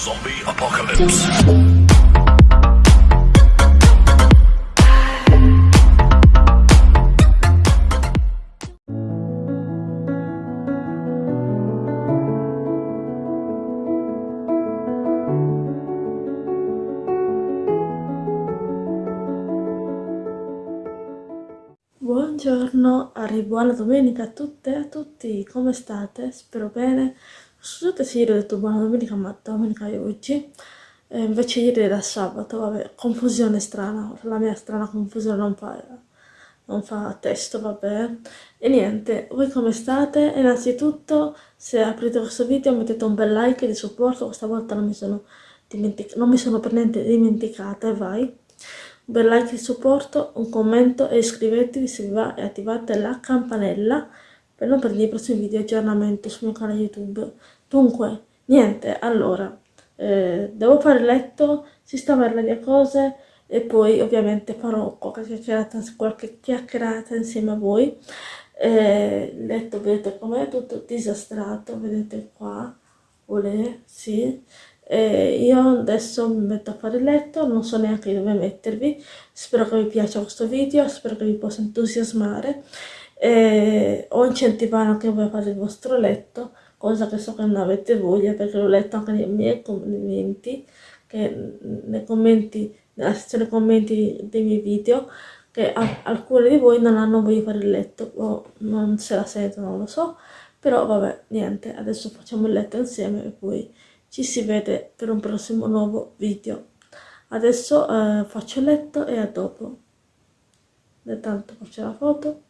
Zombie Apocalypse. Buongiorno, arri- buona domenica a tutte e a tutti, come state? Spero bene. Scusate se ieri ho detto buona domenica, ma domenica è oggi. Eh, invece ieri era sabato, vabbè, confusione strana, la mia strana confusione non fa, non fa testo, vabbè. E niente, voi come state? Innanzitutto, se aprite questo video mettete un bel like di supporto, questa volta non mi sono, non mi sono per niente dimenticata e vai un bel like di supporto, un commento e iscrivetevi se vi va e attivate la campanella per non perdere i prossimi video aggiornamento sul mio canale YouTube. Dunque, niente, allora, eh, devo fare il letto, sistemare le mie cose e poi ovviamente farò qualche chiacchierata, qualche chiacchierata insieme a voi. Eh, letto vedete com'è, tutto disastrato, vedete qua, olè, sì. Eh, io adesso mi metto a fare il letto, non so neanche dove mettervi, spero che vi piaccia questo video, spero che vi possa entusiasmare eh, o incentivare anche voi a fare il vostro letto, cosa che so che non avete voglia perché l'ho letto anche nei miei commenti, che nei commenti, nella sezione commenti dei miei video, che a- alcuni di voi non hanno voglia di fare il letto o non se la sentono, non lo so, però vabbè, niente, adesso facciamo il letto insieme e poi ci si vede per un prossimo nuovo video. Adesso eh, faccio il letto e a dopo. Intanto faccio la foto.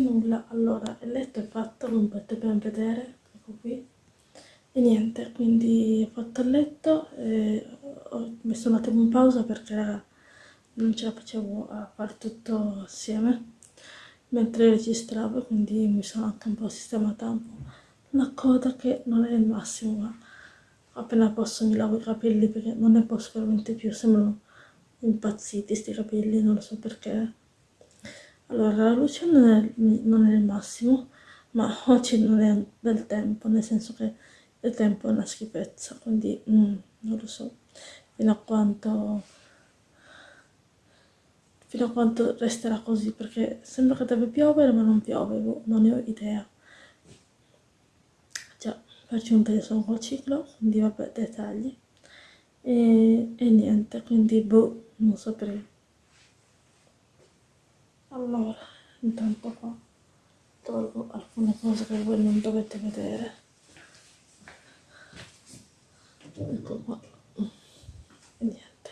Nulla, allora il letto è fatto, come potete ben vedere, ecco qui. E niente, quindi ho fatto il letto ho messo un attimo in pausa perché non ce la facevo a fare tutto assieme mentre registravo, quindi mi sono anche un po' sistemata un po' la coda che non è il massimo, ma appena posso mi lavo i capelli perché non ne posso veramente più, sembrano impazziti sti capelli, non lo so perché. Allora, la luce non è, non è il massimo, ma oggi non è del tempo, nel senso che il tempo è una schifezza, quindi mm, non lo so fino a quanto fino a quanto resterà così, perché sembra che deve piovere, ma non piove, non ne ho idea. Già, per giunta io sono col ciclo, quindi vabbè, dettagli. E, e niente, quindi boh, non saprei. Allora, intanto qua tolgo alcune cose che voi non dovete vedere. Ecco qua. E niente.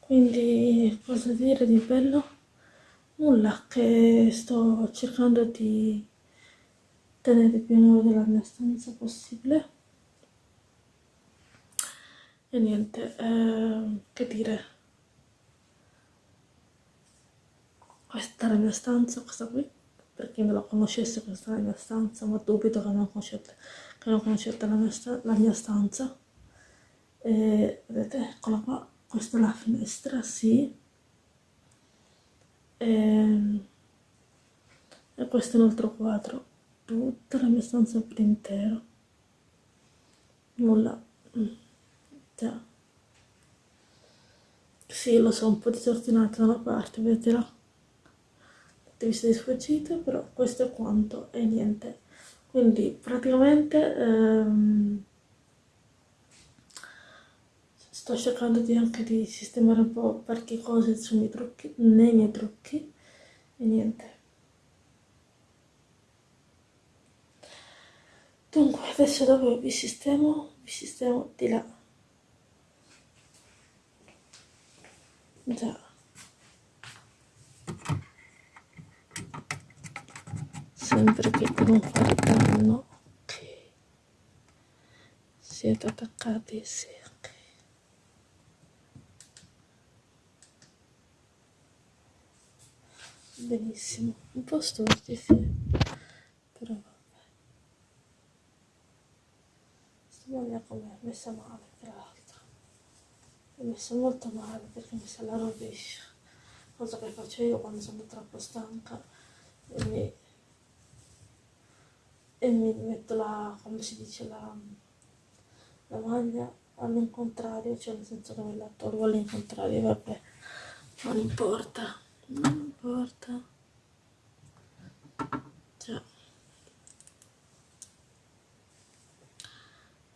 Quindi, cosa dire di bello? Nulla, che sto cercando di tenere più in ordine la mia stanza possibile. E niente, eh, che dire? Questa è la mia stanza, questa qui. Per chi non la conoscesse, questa è la mia stanza, ma dubito che non conoscete, che non conoscete la mia, la mia stanza. E vedete, eccola qua, questa è la finestra, sì. E, e questo è un altro quadro, tutta la mia stanza per intero. Nulla. Già. Sì, lo so, un po' disordinato da una parte, vedete là? Tutte viste di sfuggita, però questo è quanto e niente. Quindi praticamente ehm, sto cercando di anche di sistemare un po' qualche cose sui miei trucchi, nei miei trucchi e niente. Dunque, adesso dove vi sistemo? Vi sistemo di là. Già. Sì. Sempre che quarto anno ok. Siete attaccati sì ok. Benissimo. Un po' storti sì. Però vabbè. Stamani come è messa male tra l'altro. È messa molto male perché mi sa la rovescia. Cosa che faccio io quando sono troppo stanca e mi, e mi metto la, come si dice, la, la maglia all'incontrario, cioè nel senso che me la tolgo all'incontrario, vabbè, non importa, non importa. Cioè.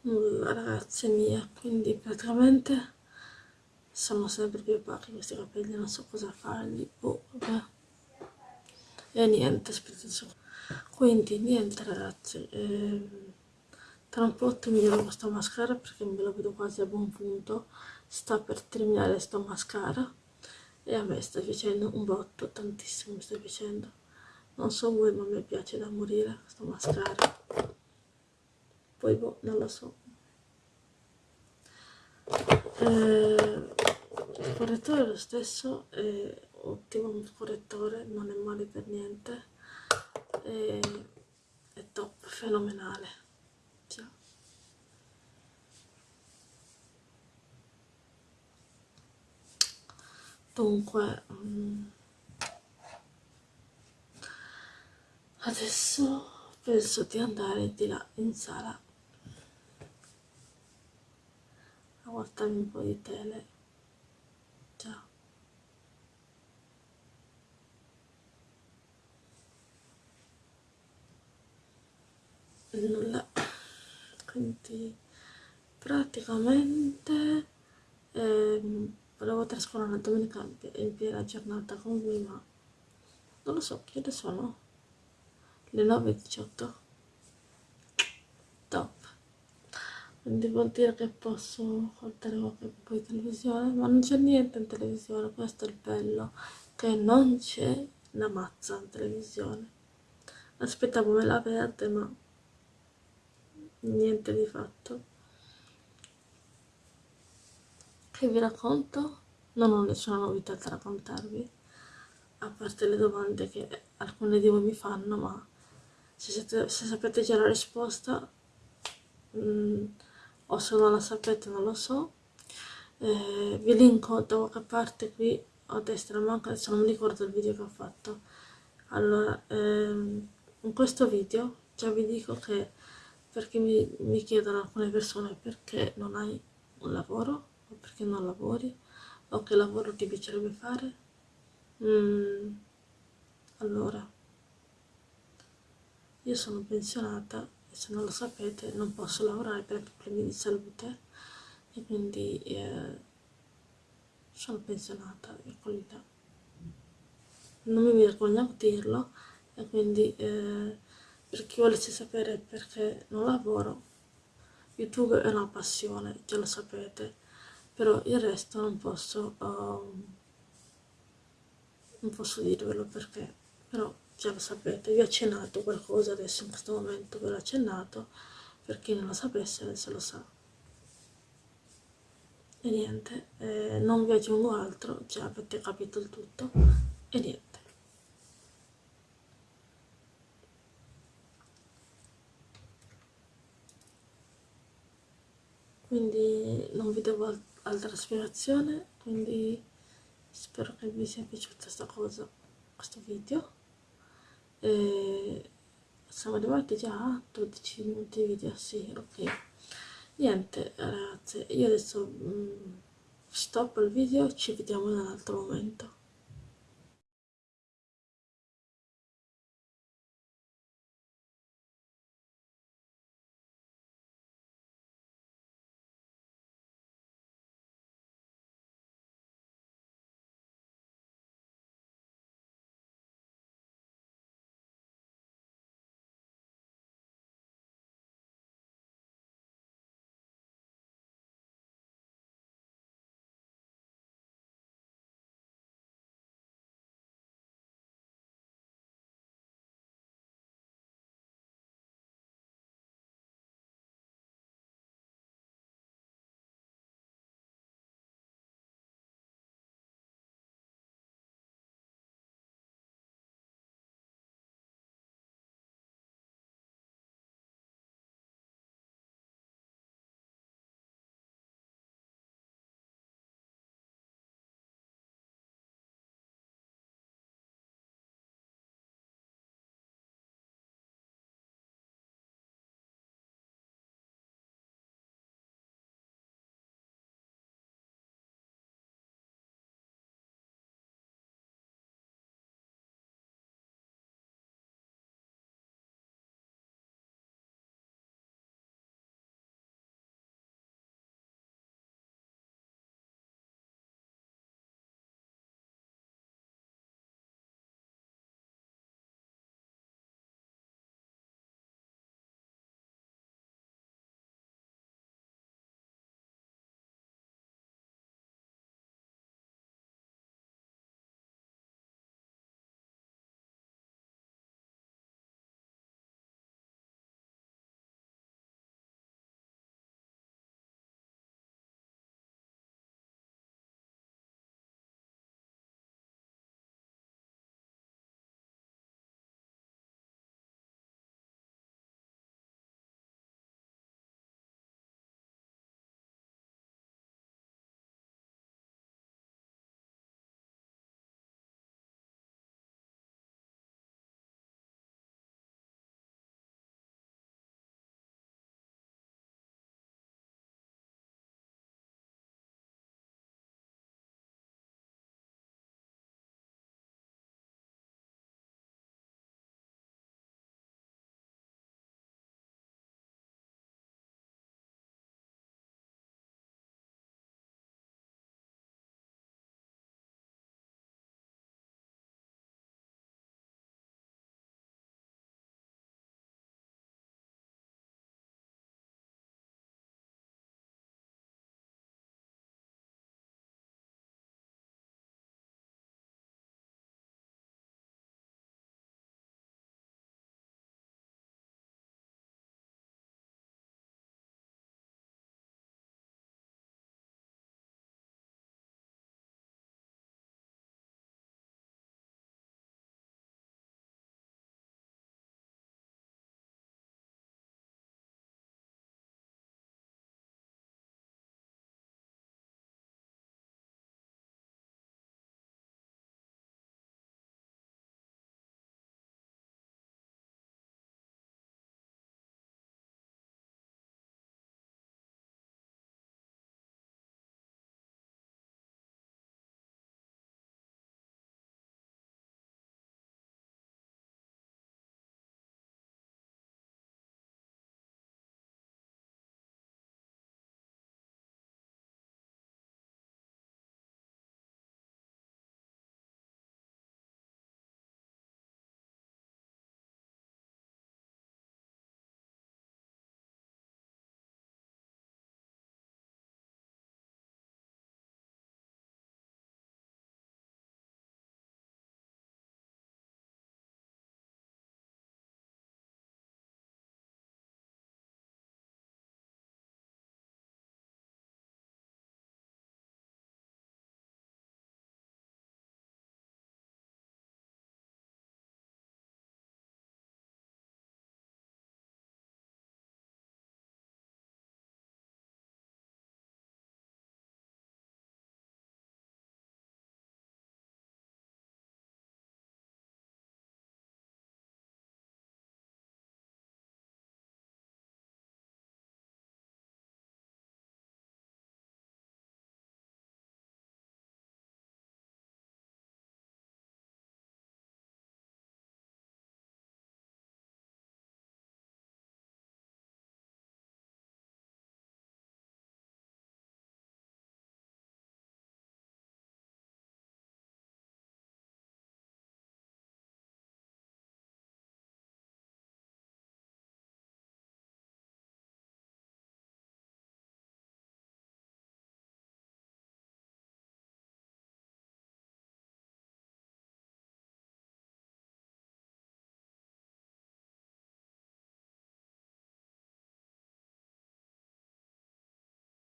Nulla ragazze mie, quindi praticamente sono sempre più opachi questi capelli, non so cosa fargli, oh, vabbè. E niente. Quindi niente ragazzi, eh, tra un po' terminerò questa mascara perché me lo vedo quasi a buon punto, sta per terminare sto mascara e a me sta piacendo un botto, tantissimo mi sta piacendo. Non so voi ma me piace da morire questo mascara. Poi boh, non lo so. Eh, il correttore è lo stesso, è ottimo il correttore, non è male per niente. È, è top, fenomenale. Ciao. Dunque, um, adesso penso di andare di là in sala a guardarmi un po' di tele. Ciao. Nulla. Quindi praticamente ehm, volevo trascorrere la domenica in piena giornata con lui, ma non lo so, che ore sono? Le 9.18? Top. Quindi vuol dire che posso guardare qualche po' di televisione, ma non c'è niente in televisione, questo è il bello, che non c'è una mazza in televisione. Aspettavo me la verde, ma niente di fatto. Che vi racconto? Non ho nessuna novità da raccontarvi, a parte le domande che alcune di voi mi fanno, ma se, siete, se sapete già la risposta, mh, mm, o se non la sapete non lo so, eh, vi linko da qualche parte qui a destra, ma anche adesso non mi ricordo il video che ho fatto. Allora, ehm, in questo video già vi dico che perché mi, mi chiedono alcune persone perché non hai un lavoro o perché non lavori o che lavoro ti piacerebbe fare. Mm, allora io sono pensionata e se non lo sapete non posso lavorare per problemi di salute e quindi eh, sono pensionata eccoli là non mi vergogno a dirlo e quindi eh, per chi volesse sapere perché non lavoro, YouTube è una passione, già lo sapete, però il resto non posso, uh, non posso dirvelo perché, però già lo sapete, vi ho accennato qualcosa adesso in questo momento, ve l'ho accennato, per chi non lo sapesse adesso lo sa. E niente, eh, non vi aggiungo altro, già avete capito il tutto, e niente. Quindi non vi devo altra spiegazione quindi spero che vi sia piaciuta questa cosa questo video. E siamo arrivati già a 12 minuti di video sì ok. Niente ragazze io adesso mm, stop il video ci vediamo in un altro momento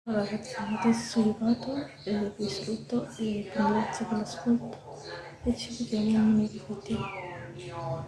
Allora ragazzi, adesso sono arrivato e vi saluto e vi ringrazio per l'ascolto e ci vediamo nuovo video.